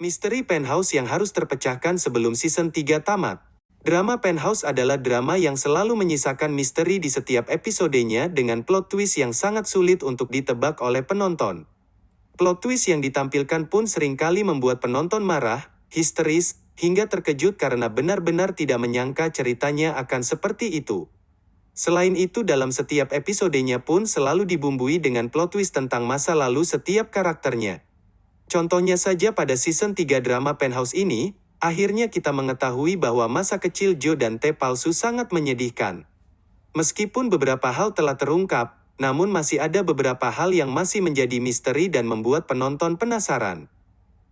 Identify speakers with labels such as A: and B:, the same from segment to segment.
A: Misteri Penthouse yang harus terpecahkan sebelum season 3 tamat. Drama Penthouse adalah drama yang selalu menyisakan misteri di setiap episodenya dengan plot twist yang sangat sulit untuk ditebak oleh penonton. Plot twist yang ditampilkan pun sering kali membuat penonton marah, histeris, hingga terkejut karena benar-benar tidak menyangka ceritanya akan seperti itu. Selain itu dalam setiap episodenya pun selalu dibumbui dengan plot twist tentang masa lalu setiap karakternya. Contohnya saja pada season 3 drama Penthouse ini, akhirnya kita mengetahui bahwa masa kecil Joe dan T palsu sangat menyedihkan. Meskipun beberapa hal telah terungkap, namun masih ada beberapa hal yang masih menjadi misteri dan membuat penonton penasaran.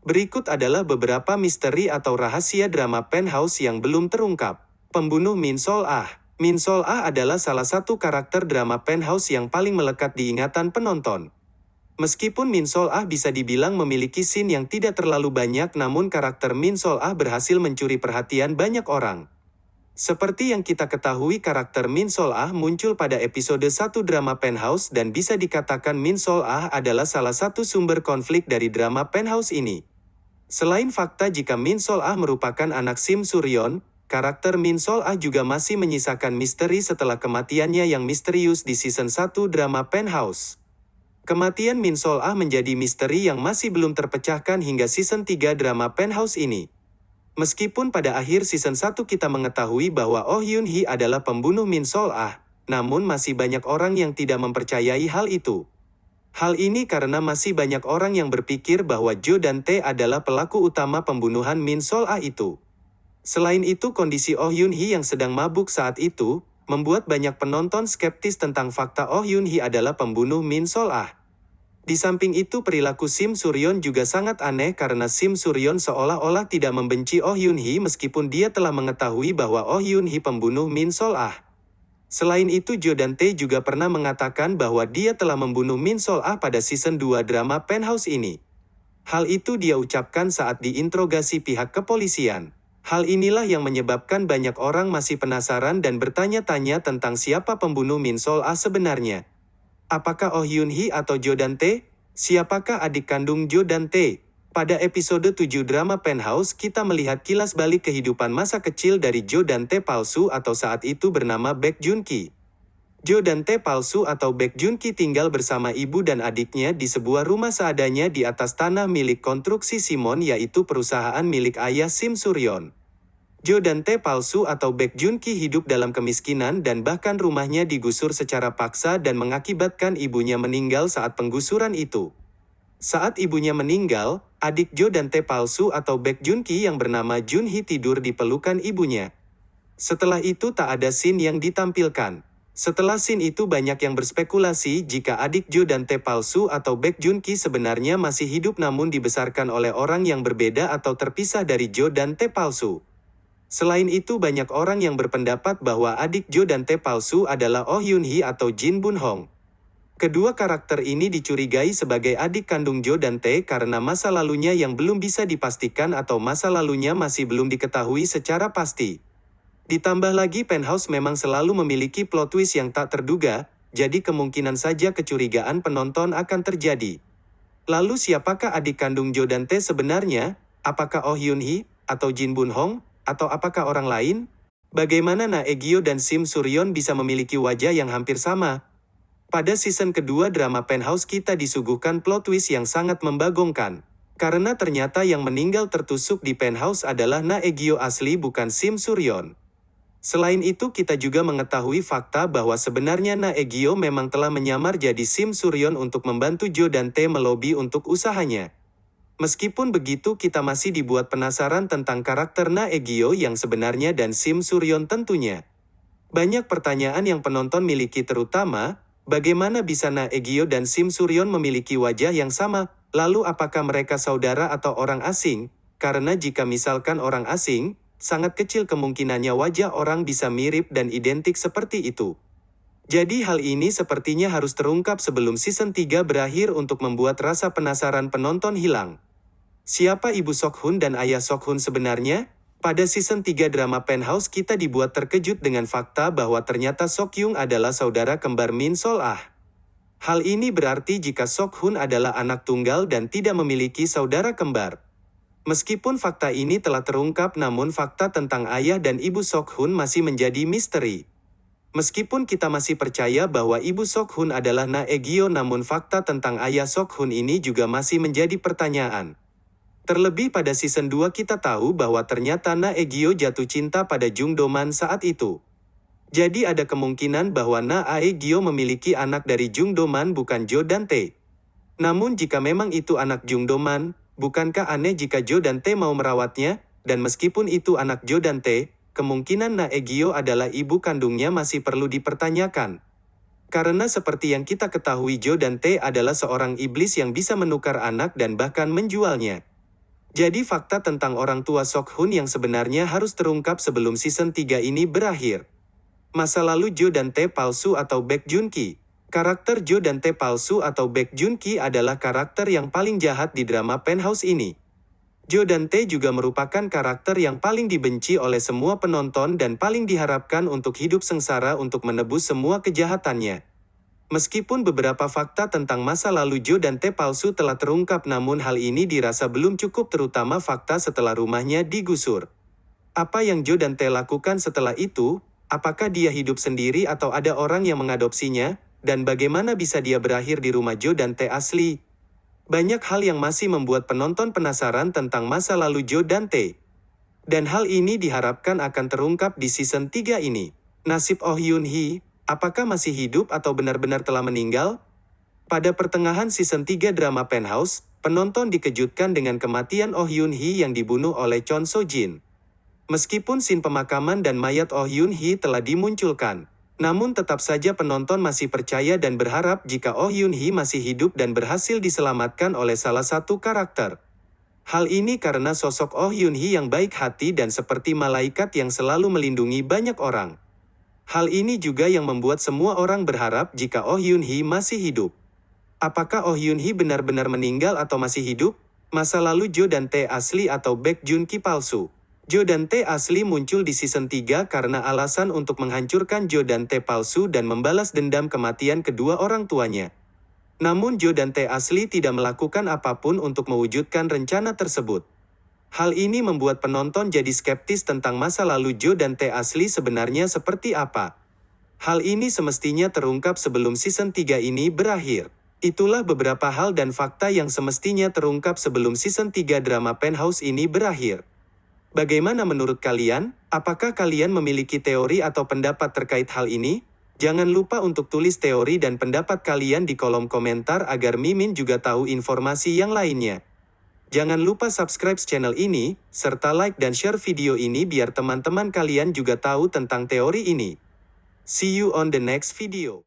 A: Berikut adalah beberapa misteri atau rahasia drama Penthouse yang belum terungkap. Pembunuh Min Sol Ah Min Sol Ah adalah salah satu karakter drama Penthouse yang paling melekat di ingatan penonton. Meskipun Min Sol Ah bisa dibilang memiliki scene yang tidak terlalu banyak namun karakter Min Sol Ah berhasil mencuri perhatian banyak orang. Seperti yang kita ketahui karakter Min Sol Ah muncul pada episode 1 drama Penthouse dan bisa dikatakan Min Sol Ah adalah salah satu sumber konflik dari drama Penthouse ini. Selain fakta jika Min Sol Ah merupakan anak Sim Suryon, karakter Min Sol Ah juga masih menyisakan misteri setelah kematiannya yang misterius di season 1 drama Penthouse. Kematian Min Sol Ah menjadi misteri yang masih belum terpecahkan hingga season 3 drama Penthouse ini. Meskipun pada akhir season 1 kita mengetahui bahwa Oh Hyun Hee adalah pembunuh Min Sol Ah, namun masih banyak orang yang tidak mempercayai hal itu. Hal ini karena masih banyak orang yang berpikir bahwa Jo dan Tae adalah pelaku utama pembunuhan Min Sol Ah itu. Selain itu kondisi Oh Hyun Hee yang sedang mabuk saat itu, membuat banyak penonton skeptis tentang fakta Oh Hyun Hee adalah pembunuh Min Sol Ah. Di samping itu perilaku Sim Suryon juga sangat aneh karena Sim Suryon seolah-olah tidak membenci Oh Hyun Hee meskipun dia telah mengetahui bahwa Oh Hyun Hee pembunuh Min Sol Ah. Selain itu Jo dan Tae juga pernah mengatakan bahwa dia telah membunuh Min Sol Ah pada season 2 drama Penthouse ini. Hal itu dia ucapkan saat diinterogasi pihak kepolisian. Hal inilah yang menyebabkan banyak orang masih penasaran dan bertanya-tanya tentang siapa pembunuh Min Sol Ah sebenarnya. Apakah Oh Hyun Hee atau Jo Dante? Siapakah adik kandung Jo Dante? Pada episode 7 drama Penthouse kita melihat kilas balik kehidupan masa kecil dari Jo Dante palsu atau saat itu bernama Baek Jun Ki. Jo Dante palsu atau Baek Jun Ki tinggal bersama ibu dan adiknya di sebuah rumah seadanya di atas tanah milik konstruksi Simon yaitu perusahaan milik ayah Sim Suryon. Jo dan Tae palsu atau Baek Jun Ki hidup dalam kemiskinan dan bahkan rumahnya digusur secara paksa dan mengakibatkan ibunya meninggal saat penggusuran itu. Saat ibunya meninggal, adik Jo dan Tae palsu atau Baek Jun Ki yang bernama Jun Hee tidur di pelukan ibunya. Setelah itu tak ada scene yang ditampilkan. Setelah scene itu banyak yang berspekulasi jika adik Jo dan Tae palsu atau Baek Jun Ki sebenarnya masih hidup namun dibesarkan oleh orang yang berbeda atau terpisah dari Jo dan Tae palsu. Selain itu banyak orang yang berpendapat bahwa adik Jo dan Tae palsu adalah Oh Hyun Hee atau Jin Bun Hong. Kedua karakter ini dicurigai sebagai adik kandung Jo dan Tae karena masa lalunya yang belum bisa dipastikan atau masa lalunya masih belum diketahui secara pasti. Ditambah lagi Penthouse memang selalu memiliki plot twist yang tak terduga, jadi kemungkinan saja kecurigaan penonton akan terjadi. Lalu siapakah adik kandung Jo dan Tae sebenarnya? Apakah Oh Hyun Hee atau Jin Bun Hong? Atau apakah orang lain? Bagaimana Na Egyo dan Sim Suryon bisa memiliki wajah yang hampir sama? Pada season kedua drama Penthouse kita disuguhkan plot twist yang sangat membagongkan. Karena ternyata yang meninggal tertusuk di penthouse adalah Na Egyo asli bukan Sim Suryon. Selain itu kita juga mengetahui fakta bahwa sebenarnya Na Egyo memang telah menyamar jadi Sim Suryon untuk membantu Jo dan Tae melobi untuk usahanya. Meskipun begitu kita masih dibuat penasaran tentang karakter Na Egyo yang sebenarnya dan Sim Suryon tentunya. Banyak pertanyaan yang penonton miliki terutama, bagaimana bisa Na Egyo dan Sim Suryon memiliki wajah yang sama, lalu apakah mereka saudara atau orang asing? Karena jika misalkan orang asing, sangat kecil kemungkinannya wajah orang bisa mirip dan identik seperti itu. Jadi hal ini sepertinya harus terungkap sebelum season 3 berakhir untuk membuat rasa penasaran penonton hilang. Siapa ibu Sok Hun dan ayah Sok Hun sebenarnya? Pada season 3 drama Penthouse kita dibuat terkejut dengan fakta bahwa ternyata Sok Yung adalah saudara kembar Min Sol Ah. Hal ini berarti jika Sok Hun adalah anak tunggal dan tidak memiliki saudara kembar. Meskipun fakta ini telah terungkap namun fakta tentang ayah dan ibu Sok Hun masih menjadi misteri. Meskipun kita masih percaya bahwa ibu Sok Hun adalah Na Egyo namun fakta tentang ayah Sok Hun ini juga masih menjadi pertanyaan. Terlebih pada season 2 kita tahu bahwa ternyata Na Egyo jatuh cinta pada Jung Doman saat itu. Jadi ada kemungkinan bahwa Na Aegyo memiliki anak dari Jung Doman bukan Jo dan Tae. Namun jika memang itu anak Jung Doman, Bukankah aneh jika Jo dan Tae mau merawatnya? Dan meskipun itu anak Jo dan Tae, kemungkinan Naegyo adalah ibu kandungnya masih perlu dipertanyakan. Karena seperti yang kita ketahui Jo dan Tae adalah seorang iblis yang bisa menukar anak dan bahkan menjualnya. Jadi fakta tentang orang tua Sok Hun yang sebenarnya harus terungkap sebelum season 3 ini berakhir. Masa lalu Jo dan Tae palsu atau Baek Junki. Karakter Jo dan Tae palsu atau Baek Ki adalah karakter yang paling jahat di drama Penthouse ini. Jo dan Tae juga merupakan karakter yang paling dibenci oleh semua penonton dan paling diharapkan untuk hidup sengsara untuk menebus semua kejahatannya. Meskipun beberapa fakta tentang masa lalu Jo dan Tae palsu telah terungkap namun hal ini dirasa belum cukup terutama fakta setelah rumahnya digusur. Apa yang Jo dan Tae lakukan setelah itu? Apakah dia hidup sendiri atau ada orang yang mengadopsinya? Dan bagaimana bisa dia berakhir di rumah Joe dan T asli? Banyak hal yang masih membuat penonton penasaran tentang masa lalu Joe dan T. Dan hal ini diharapkan akan terungkap di season 3 ini. Nasib Oh Yun Hee, apakah masih hidup atau benar-benar telah meninggal? Pada pertengahan season 3 drama Penthouse, penonton dikejutkan dengan kematian Oh Yun Hee yang dibunuh oleh Chon So Jin. Meskipun scene pemakaman dan mayat Oh Yun Hee telah dimunculkan, namun tetap saja penonton masih percaya dan berharap jika Oh Yun Hee masih hidup dan berhasil diselamatkan oleh salah satu karakter. Hal ini karena sosok Oh Yun Hee yang baik hati dan seperti malaikat yang selalu melindungi banyak orang. Hal ini juga yang membuat semua orang berharap jika Oh Yun Hee masih hidup. Apakah Oh Yun Hee benar-benar meninggal atau masih hidup? Masa lalu Jo dan Tae asli atau Baek Jun Ki palsu? Jo dan T asli muncul di season 3 karena alasan untuk menghancurkan Jo dan T palsu dan membalas dendam kematian kedua orang tuanya. Namun Jo dan T asli tidak melakukan apa pun untuk mewujudkan rencana tersebut. Hal ini membuat penonton jadi skeptis tentang masa lalu Jo dan T asli sebenarnya seperti apa. Hal ini semestinya terungkap sebelum season 3 ini berakhir. Itulah beberapa hal dan fakta yang semestinya terungkap sebelum season 3 drama Penthouse ini berakhir. Bagaimana menurut kalian? Apakah kalian memiliki teori atau pendapat terkait hal ini? Jangan lupa untuk tulis teori dan pendapat kalian di kolom komentar agar Mimin juga tahu informasi yang lainnya. Jangan lupa subscribe channel ini, serta like dan share video ini biar teman-teman kalian juga tahu tentang teori ini. See you on the next video.